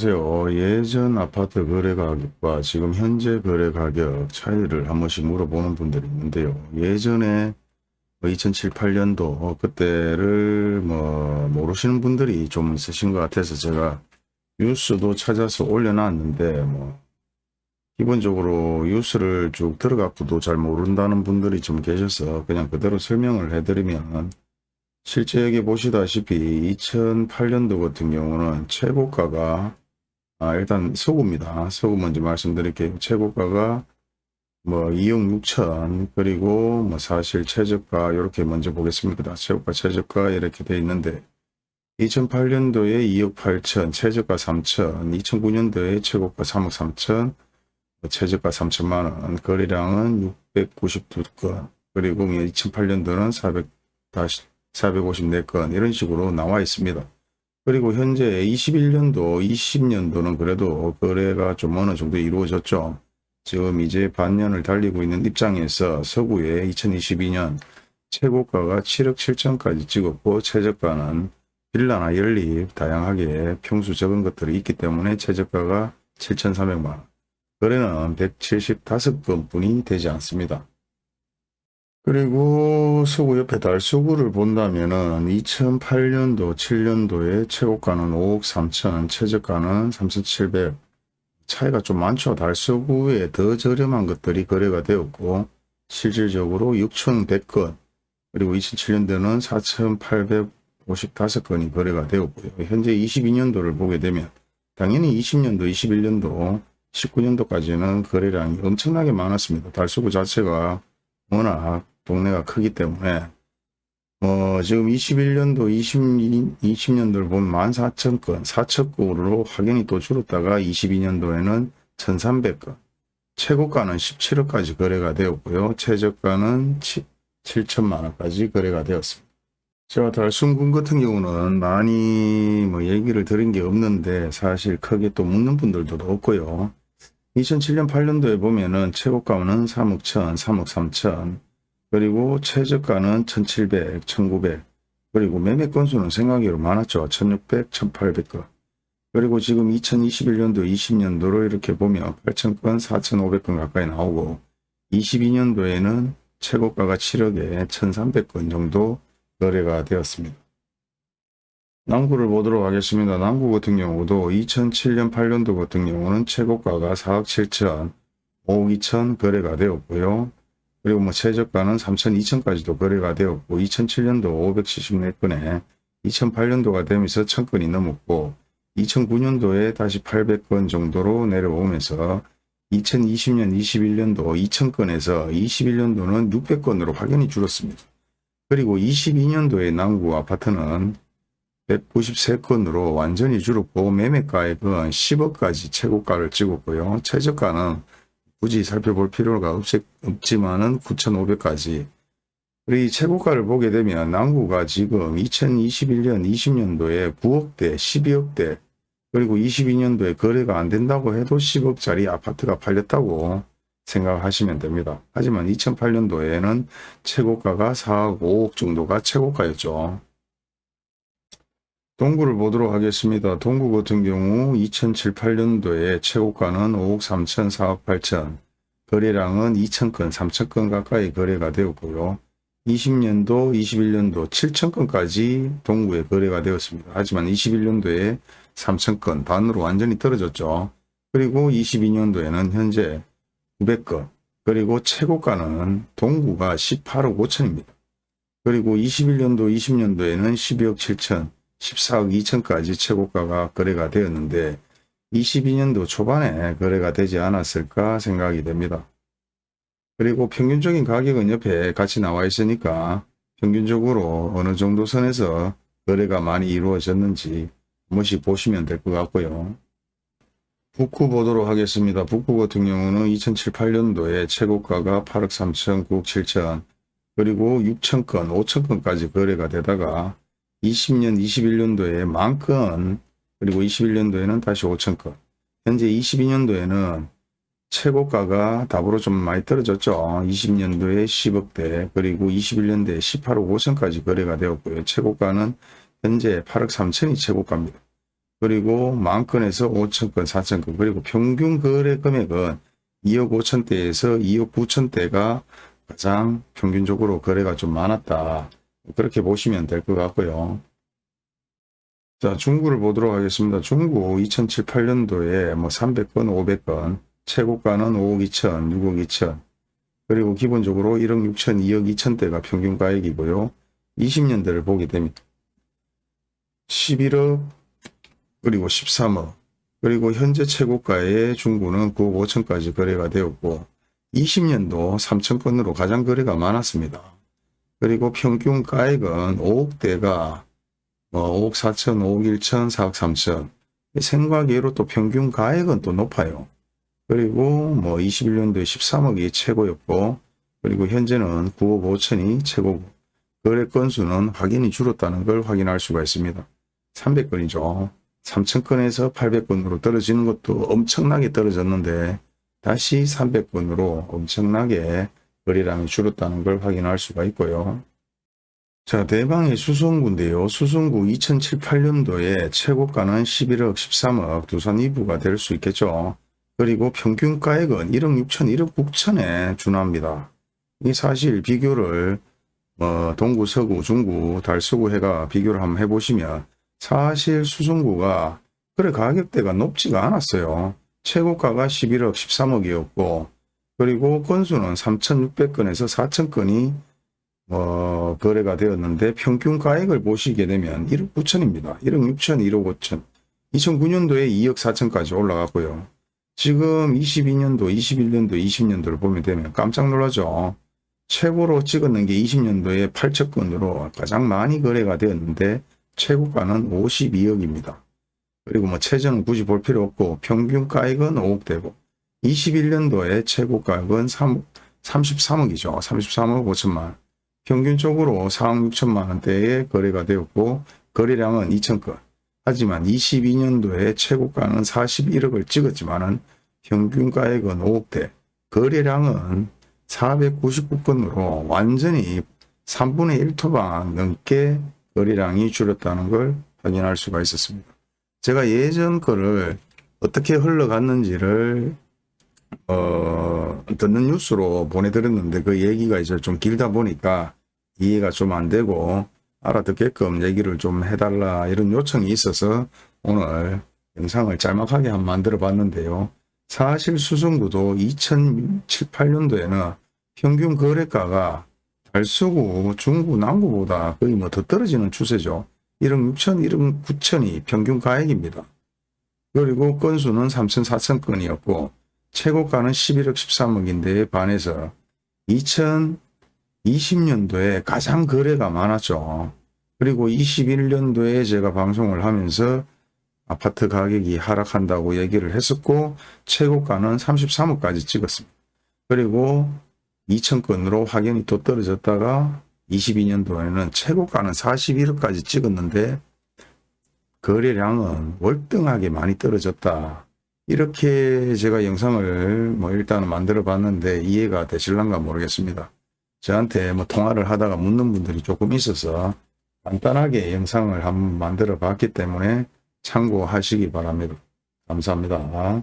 안녕하세요. 예전 아파트 거래 가격과 지금 현재 거래 가격 차이를 한 번씩 물어보는 분들이 있는데요. 예전에 2007, 8년도 그때를 뭐 모르시는 분들이 좀 있으신 것 같아서 제가 뉴스도 찾아서 올려놨는데 뭐 기본적으로 뉴스를 쭉 들어갖고도 잘 모른다는 분들이 좀 계셔서 그냥 그대로 설명을 해드리면 실제 여기 보시다시피 2008년도 같은 경우는 최고가가 아, 일단 서구입니다. 서구 먼저 말씀드릴게요. 최고가가 뭐 2억 6천 그리고 뭐 사실 최저가 이렇게 먼저 보겠습니다. 최고가 최저가 이렇게 돼 있는데 2008년도에 2억 8천 최저가 3천 2009년도에 최고가 3억 3천 최저가 3천만 원 거래량은 692건 그리고 2008년도는 400 다시 454건 이런 식으로 나와 있습니다. 그리고 현재 21년도 20년도는 그래도 거래가 좀 어느 정도 이루어졌죠. 지금 이제 반년을 달리고 있는 입장에서 서구에 2022년 최고가가 7억 7천까지 찍었고 최저가는 빌라나 연립 다양하게 평수 적은 것들이 있기 때문에 최저가가 7,300만원 거래는 175건 뿐이 되지 않습니다. 그리고 서구 옆에 달서구를 본다면은 2008년도 7년도에 최고가는 5억 3천 최저가는 3,700 차이가 좀 많죠. 달서구에 더 저렴한 것들이 거래가 되었고 실질적으로 6,100건 그리고 2007년도는 4,855건이 거래가 되었고요. 현재 22년도를 보게 되면 당연히 20년도, 21년도, 19년도까지는 거래량이 엄청나게 많았습니다. 달서구 자체가 워낙 동네가 크기 때문에 뭐 지금 21년도 20, 20년도를 보면 14,000건 4척으로 확연히 또 줄었다가 22년도에는 1,300건 최고가는 17억까지 거래가 되었고요. 최저가는 7천만 원까지 거래가 되었습니다. 제가 달순군 같은 경우는 많이 뭐 얘기를 들은 게 없는데 사실 크게 또 묻는 분들도 없고요. 2007년 8년도에 보면은 최고가는 3억 1천, 3억 3천, 그리고 최저가는 1700, 1900, 그리고 매매 건수는 생각외로 많았죠. 1600, 1800건. 그리고 지금 2021년도, 20년도로 이렇게 보면 8000건, 4500건 가까이 나오고 22년도에는 최고가가 7억에 1300건 정도 거래가 되었습니다. 남구를 보도록 하겠습니다. 남구 같은 경우도 2007년 8년도 같은 경우는 최고가가 4억 7천, 5억 2천 거래가 되었고요. 그리고 뭐 최저가는 3천, 2천까지도 거래가 되었고 2007년도 574건에 2008년도가 되면서 1000건이 넘었고 2009년도에 다시 800건 정도로 내려오면서 2020년, 21년도 2000건에서 21년도는 600건으로 확연히 줄었습니다. 그리고 22년도에 남구 아파트는 193건으로 완전히 줄었고 매매가액은 10억까지 최고가를 찍었고요. 최저가는 굳이 살펴볼 필요가 없, 지만은 9,500까지 우리 최고가를 보게 되면 남구가 지금 2021년 20년도에 9억대 12억대 그리고 22년도에 거래가 안 된다고 해도 10억짜리 아파트가 팔렸다고 생각하시면 됩니다. 하지만 2008년도에는 최고가가 4억 5억 정도가 최고가였죠. 동구를 보도록 하겠습니다. 동구 같은 경우 2007, 8년도에 최고가는 5억 3천, 4억 8천, 거래량은 2천건, 3천건 가까이 거래가 되었고요. 20년도, 21년도 7천건까지 동구에 거래가 되었습니다. 하지만 21년도에 3천건 반으로 완전히 떨어졌죠. 그리고 22년도에는 현재 900건, 그리고 최고가는 동구가 18억 5천입니다. 그리고 21년도, 20년도에는 12억 7천, 14억 2천까지 최고가가 거래가 되었는데 22년도 초반에 거래가 되지 않았을까 생각이 됩니다. 그리고 평균적인 가격은 옆에 같이 나와 있으니까 평균적으로 어느 정도 선에서 거래가 많이 이루어졌는지 한 번씩 보시면 될 것 같고요. 북구 보도록 하겠습니다. 북구 같은 경우는 2007, 8년도에 최고가가 8억 3천, 9억 7천, 그리고 6천건, 5천건까지 거래가 되다가 20년, 21년도에 만 건 그리고 21년도에는 다시 5천 건 현재 22년도에는 최고가가 답으로 좀 많이 떨어졌죠. 20년도에 10억대 그리고 21년도에 18억 5천까지 거래가 되었고요. 최고가는 현재 8억 3천이 최고가입니다. 그리고 만 건에서 5천 건, 4천 건, 그리고 평균 거래 금액은 2억 5천대에서 2억 9천대가 가장 평균적으로 거래가 좀 많았다. 그렇게 보시면 될 것 같고요. 자, 중구를 보도록 하겠습니다. 중구 2007, 8년도에 뭐 300건, 500건, 최고가는 5억 2천, 6억 2천, 그리고 기본적으로 1억 6천, 2억 2천대가 평균 가액이고요. 20년대를 보게 되면 11억, 그리고 13억, 그리고 현재 최고가의 중구는 9억 5천까지 거래가 되었고 20년도 3천 건으로 가장 거래가 많았습니다. 그리고 평균 가액은 5억대가 뭐 5억 4천, 5억 1천, 4억 3천 생각외로 또 평균 가액은 또 높아요. 그리고 뭐 21년도에 13억이 최고였고 그리고 현재는 9억 5천이 최고고 거래 건수는 확연히 줄었다는 걸 확인할 수가 있습니다. 300건이죠. 3,000건에서 800건으로 떨어지는 것도 엄청나게 떨어졌는데 다시 300건으로 엄청나게 거래량이 줄었다는 걸 확인할 수가 있고요. 자, 대방의 수성구인데요. 수성구 2007, 8년도에 최고가는 11억, 13억 두산 2부가 될 수 있겠죠. 그리고 평균 가액은 1억 6천, 1억 9천에 준합니다. 이 사실 비교를 어, 동구, 서구, 중구, 달서구 해가 비교를 한번 해보시면 사실 수성구가 그래 가격대가 높지가 않았어요. 최고가가 11억 13억이었고 그리고 건수는 3,600건에서 4,000건이 어, 거래가 되었는데 평균 가액을 보시게 되면 1억 9천입니다. 1억 6천, 1억 5천. 2009년도에 2억 4천까지 올라갔고요. 지금 22년도, 21년도, 20년도를 보면 되면 깜짝 놀라죠. 최고로 찍었는 게 20년도에 8천 건으로 가장 많이 거래가 되었는데 최고가는 52억입니다. 그리고 뭐 최저는 굳이 볼 필요 없고 평균 가액은 5억 되고 21년도에 최고가액은 3, 33억이죠. 33억 5천만 원. 평균적으로 4억 6천만 원대에 거래가 되었고 거래량은 2천 건. 하지만 22년도에 최고가는 41억을 찍었지만 은 평균 가액은 5억대. 거래량은 499건으로 완전히 3분의 1토방 넘게 거래량이 줄었다는 걸 확인할 수가 있었습니다. 제가 예전 거를 어떻게 흘러갔는지를 어, 듣는 뉴스로 보내드렸는데 그 얘기가 이제 좀 길다 보니까 이해가 좀 안 되고 알아듣게끔 얘기를 좀 해달라 이런 요청이 있어서 오늘 영상을 짤막하게 한번 만들어 봤는데요. 사실 수성구도 2007, 8년도에는 평균 거래가가 달서구, 중구, 남구보다 거의 뭐 더 떨어지는 추세죠. 1억 6천, 1억 9천이 평균 가액입니다. 그리고 건수는 3천, 4천 건이었고 최고가는 11억 13억인데 반해서 2020년도에 가장 거래가 많았죠. 그리고 21년도에 제가 방송을 하면서 아파트 가격이 하락한다고 얘기를 했었고 최고가는 33억까지 찍었습니다. 그리고 2천건으로 확연히 또 떨어졌다가 22년도에는 최고가는 41억까지 찍었는데 거래량은 월등하게 많이 떨어졌다. 이렇게 제가 영상을 뭐 일단은 만들어 봤는데 이해가 되실란가 모르겠습니다. 저한테 뭐 통화를 하다가 묻는 분들이 조금 있어서 간단하게 영상을 한번 만들어 봤기 때문에 참고하시기 바랍니다. 감사합니다.